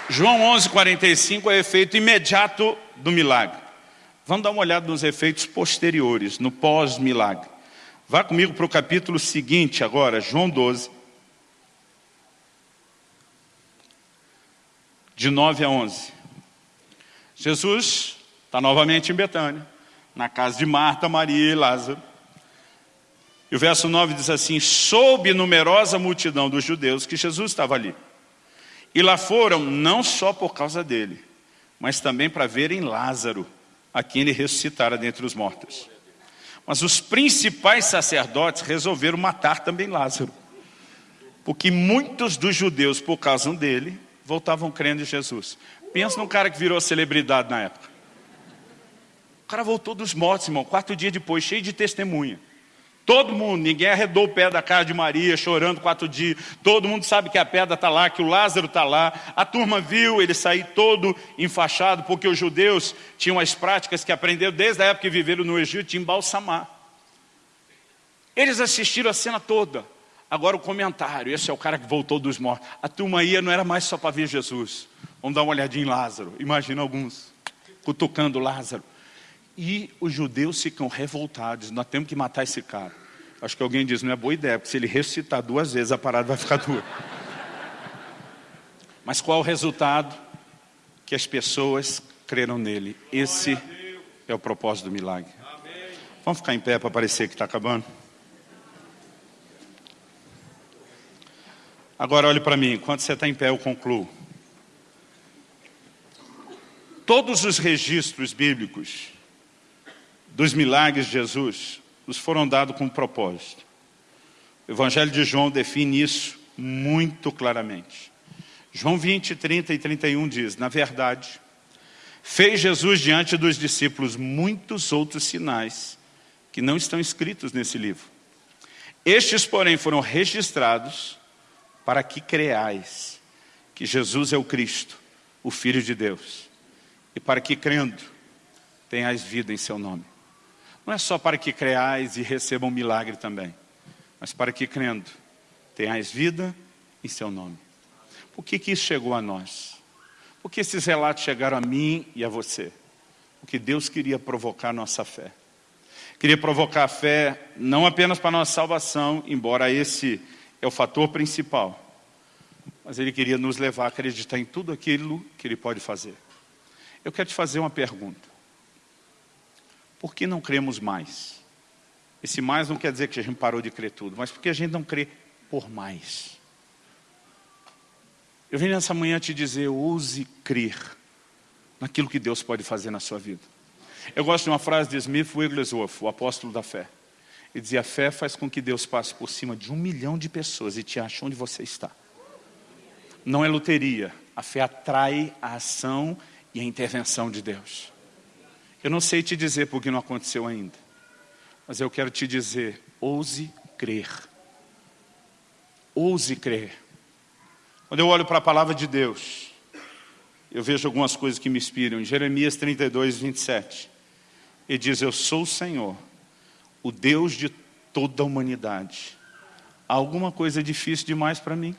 João 11, 45 é efeito imediato do milagre. Vamos dar uma olhada nos efeitos posteriores, no pós-milagre. Vá comigo para o capítulo seguinte agora, João 12, de 9 a 11. Jesus está novamente em Betânia, na casa de Marta, Maria e Lázaro. E o verso 9 diz assim, soube numerosa multidão dos judeus que Jesus estava ali. E lá foram não só por causa dele, mas também para verem Lázaro, a quem ele ressuscitara dentre os mortos. Mas os principais sacerdotes resolveram matar também Lázaro, porque muitos dos judeus, por causa dele, voltavam crendo em Jesus. Pensa num cara que virou celebridade na época. O cara voltou dos mortos, irmão, quatro dias depois, cheio de testemunha. Todo mundo, ninguém arredou o pé da casa de Maria, chorando quatro dias. Todo mundo sabe que a pedra está lá, que o Lázaro está lá. A turma viu ele sair todo enfaixado, porque os judeus tinham as práticas que aprenderam desde a época que viveram no Egito, de embalsamar. Eles assistiram a cena toda. Agora o comentário, esse é o cara que voltou dos mortos. A turma ia não era mais só para ver Jesus. Vamos dar uma olhadinha em Lázaro. Imagina alguns cutucando Lázaro. E os judeus ficam revoltados. Nós temos que matar esse cara. Acho que alguém diz, não é boa ideia, porque se ele ressuscitar duas vezes, a parada vai ficar dura. Mas qual o resultado? Que as pessoas creram nele. Esse é o propósito do milagre. Vamos ficar em pé para parecer que está acabando? Agora olhe para mim, enquanto você está em pé eu concluo. Todos os registros bíblicos dos milagres de Jesus os foram dados com um propósito. O Evangelho de João define isso muito claramente. João 20, 30 e 31 diz, na verdade, fez Jesus diante dos discípulos muitos outros sinais que não estão escritos nesse livro. Estes, porém, foram registrados para que creais que Jesus é o Cristo, o Filho de Deus, e para que crendo tenhais vida em seu nome. Não é só para que creais e recebam milagre também, mas para que crendo tenhais vida em seu nome. Por que, que isso chegou a nós? Por que esses relatos chegaram a mim e a você? Porque Deus queria provocar nossa fé. Queria provocar a fé não apenas para a nossa salvação, embora esse é o fator principal. Mas ele queria nos levar a acreditar em tudo aquilo que ele pode fazer. Eu quero te fazer uma pergunta. Por que não cremos mais? Esse mais não quer dizer que a gente parou de crer tudo, mas porque a gente não crê por mais. Eu vim nessa manhã te dizer, ouse crer naquilo que Deus pode fazer na sua vida. Eu gosto de uma frase de Smith Wigglesworth, o apóstolo da fé. Ele dizia, a fé faz com que Deus passe por cima de um milhão de pessoas e te ache onde você está. Não é loteria. A fé atrai a ação e a intervenção de Deus. Eu não sei te dizer porque não aconteceu ainda. Mas eu quero te dizer, ouse crer. Ouse crer. Quando eu olho para a palavra de Deus, eu vejo algumas coisas que me inspiram. Em Jeremias 32, 27, ele diz, eu sou o Senhor, o Deus de toda a humanidade. Há alguma coisa difícil demais para mim?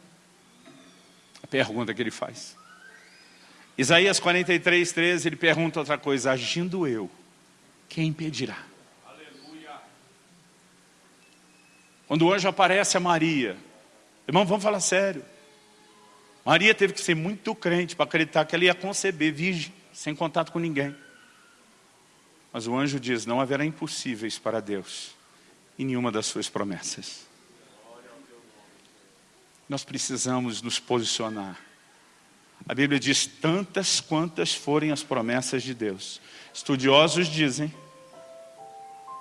A pergunta que ele faz. Isaías 43, 13, ele pergunta outra coisa, agindo eu, quem impedirá? Aleluia. Quando o anjo aparece a Maria, irmão, vamos falar sério. Maria teve que ser muito crente para acreditar que ela ia conceber virgem, sem contato com ninguém. Mas o anjo diz, não haverá impossíveis para Deus. em nenhuma das suas promessas. Nós precisamos nos posicionar. A Bíblia diz tantas quantas forem as promessas de Deus. Estudiosos dizem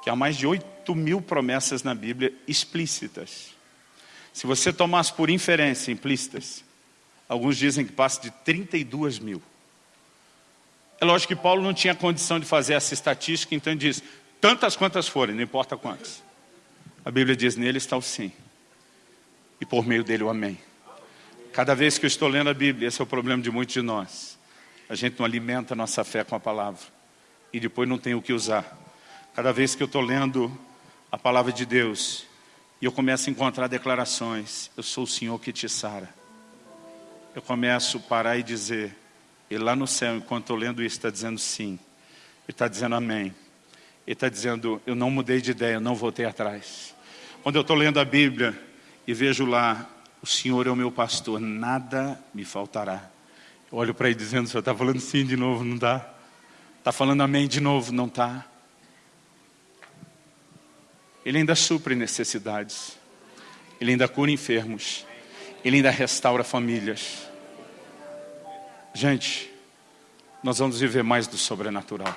que há mais de 8 mil promessas na Bíblia explícitas. Se você tomasse por inferência implícitas, alguns dizem que passa de 32 mil. É lógico que Paulo não tinha condição de fazer essa estatística, então ele diz, tantas quantas forem, não importa quantas. A Bíblia diz, nele está o sim. E por meio dele o amém. Cada vez que eu estou lendo a Bíblia, esse é o problema de muitos de nós. A gente não alimenta a nossa fé com a palavra. E depois não tem o que usar. Cada vez que eu estou lendo a palavra de Deus, e eu começo a encontrar declarações, eu sou o Senhor que te sara. Eu começo a parar e dizer, e lá no céu, enquanto estou lendo isso, está dizendo sim. Ele está dizendo amém. Ele está dizendo, eu não mudei de ideia, eu não voltei atrás. Quando eu estou lendo a Bíblia e vejo lá, o Senhor é o meu pastor, nada me faltará. Eu olho para ele dizendo, o Senhor está falando sim de novo, não está? Está falando amém de novo, não está? Ele ainda supre necessidades. Ele ainda cura enfermos. Ele ainda restaura famílias. Gente, nós vamos viver mais do sobrenatural.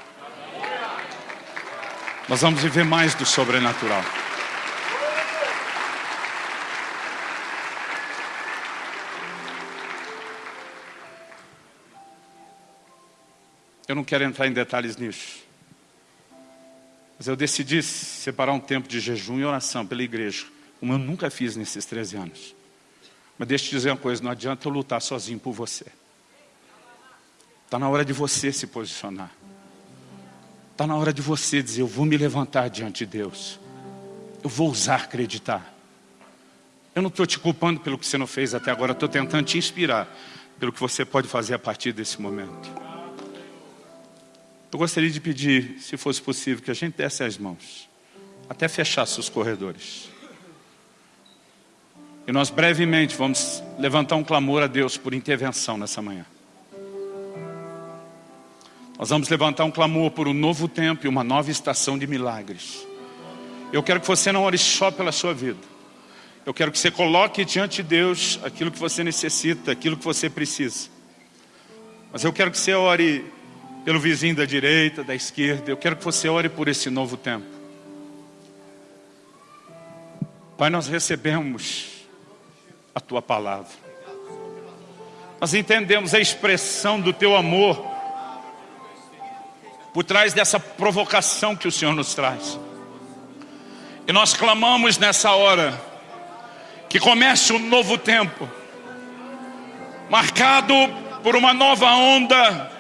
Nós vamos viver mais do sobrenatural. Eu não quero entrar em detalhes nisso. Mas eu decidi separar um tempo de jejum e oração pela igreja, como eu nunca fiz nesses 13 anos. Mas deixa eu te dizer uma coisa, não adianta eu lutar sozinho por você. Está na hora de você se posicionar. Está na hora de você dizer, eu vou me levantar diante de Deus. Eu vou usar acreditar. Eu não estou te culpando pelo que você não fez até agora, estou tentando te inspirar pelo que você pode fazer a partir desse momento. Eu gostaria de pedir, se fosse possível, que a gente desse as mãos, até fechasse os corredores. E nós brevemente vamos levantar um clamor a Deus por intervenção nessa manhã. Nós vamos levantar um clamor por um novo tempo e uma nova estação de milagres. Eu quero que você não ore só pela sua vida. Eu quero que você coloque diante de Deus aquilo que você necessita, aquilo que você precisa. Mas eu quero que você ore pelo vizinho da direita, da esquerda. Eu quero que você ore por esse novo tempo. Pai, nós recebemos a Tua palavra. Nós entendemos a expressão do Teu amor por trás dessa provocação que o Senhor nos traz. E nós clamamos nessa hora que comece um novo tempo, marcado por uma nova onda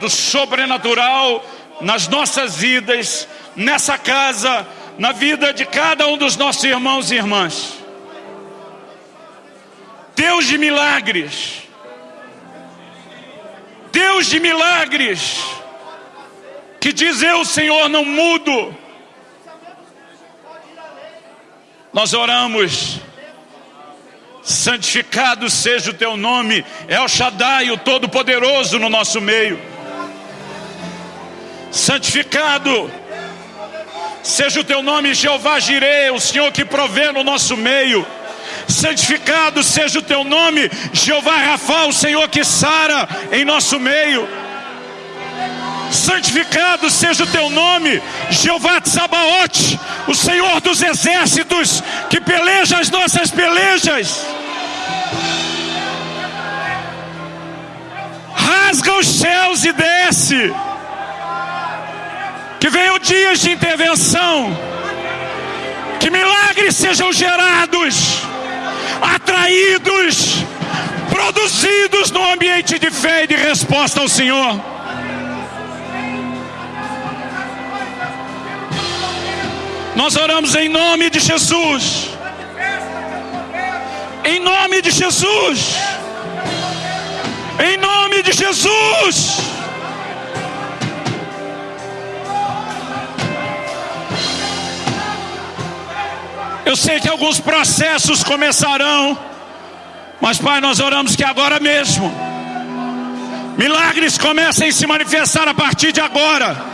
do sobrenatural nas nossas vidas, nessa casa, na vida de cada um dos nossos irmãos e irmãs. Deus de milagres, Deus de milagres, que diz eu, Senhor, não mudo. Nós oramos, santificado seja o teu nome, El Shaddai, o Todo-Poderoso no nosso meio. Santificado seja o teu nome, Jeová Jireh, o Senhor que provê no nosso meio. Santificado seja o teu nome, Jeová Rafa, o Senhor que sara em nosso meio santificado seja o teu nome, Jeová Tsabaote, o Senhor dos exércitos, que peleja as nossas pelejas. Rasga os céus e desce. Que venham dias de intervenção. Que milagres sejam gerados, atraídos, produzidos no ambiente de fé e de resposta ao Senhor. Nós oramos em nome de Jesus. Em nome de Jesus. Em nome de Jesus. Eu sei que alguns processos começarão, mas Pai, nós oramos que agora mesmo milagres comecem a se manifestar a partir de agora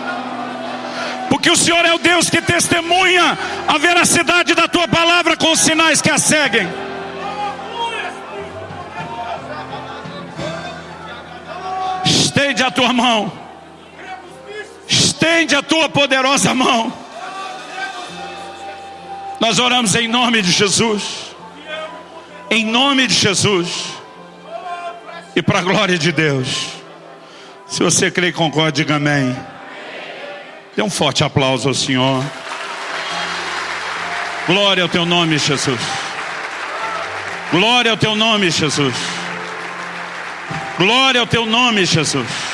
porque o Senhor é o Deus que testemunha a veracidade da tua palavra com os sinais que a seguem. Estende a tua mão, estende a tua poderosa mão. Nós oramos em nome de Jesus, em nome de Jesus, e para a glória de Deus. Se você crê e concorda, diga amém. Dê um forte aplauso ao Senhor. Glória ao teu nome, Jesus. Glória ao teu nome, Jesus. Glória ao teu nome, Jesus.